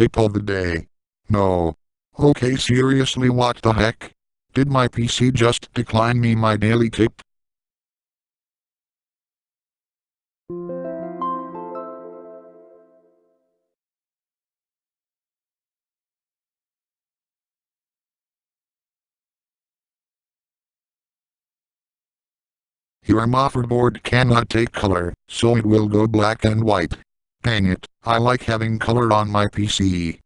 tip of the day. No. Okay seriously what the heck? Did my PC just decline me my daily tip? Your motherboard cannot take color, so it will go black and white. Dang it, I like having color on my PC.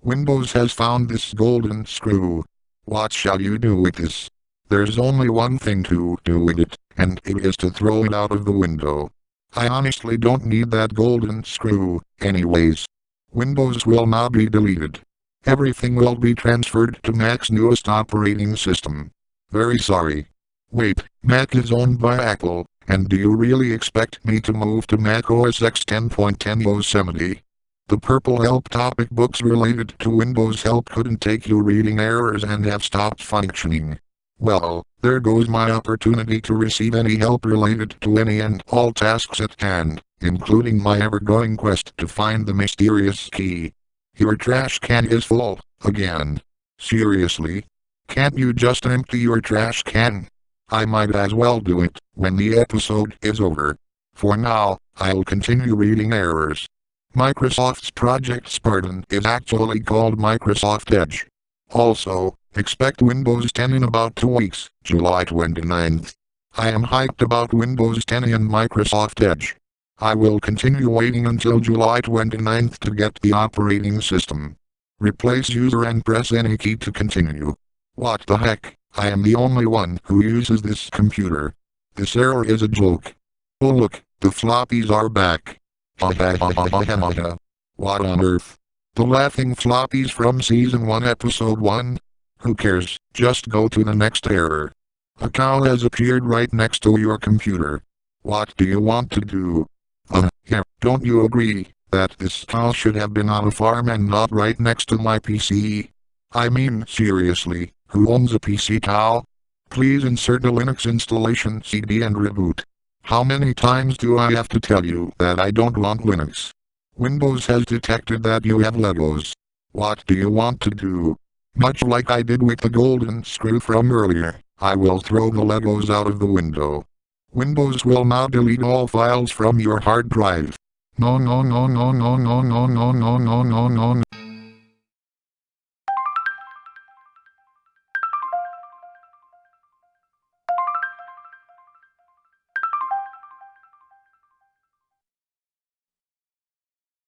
Windows has found this golden screw. What shall you do with this? There's only one thing to do with it, and it is to throw it out of the window. I honestly don't need that golden screw, anyways. Windows will now be deleted. Everything will be transferred to Mac's newest operating system. Very sorry. Wait, Mac is owned by Apple, and do you really expect me to move to Mac OS X 10.10 Yosemite? The purple help topic books related to Windows Help couldn't take you reading errors and have stopped functioning. Well, there goes my opportunity to receive any help related to any and all tasks at hand, including my ever-going quest to find the mysterious key. Your trash can is full, again. Seriously? Can't you just empty your trash can? I might as well do it when the episode is over. For now, I'll continue reading errors. Microsoft's Project Spartan is actually called Microsoft Edge. Also, expect Windows 10 in about two weeks, July 29th. I am hyped about Windows 10 and Microsoft Edge. I will continue waiting until July 29th to get the operating system. Replace user and press any key to continue. What the heck? I am the only one who uses this computer. This error is a joke. Oh look, the floppies are back. what on earth? The laughing floppies from season 1 episode 1? Who cares, just go to the next error. A cow has appeared right next to your computer. What do you want to do? Uh, yeah, don't you agree, that this cow should have been on a farm and not right next to my PC? I mean, seriously, who owns a PC cow? Please insert a Linux installation CD and reboot. How many times do I have to tell you that I don't want Linux? Windows has detected that you have Legos. What do you want to do? Much like I did with the golden screw from earlier, I will throw the Legos out of the window. Windows will now delete all files from your hard drive. No no no no no no no no no no no no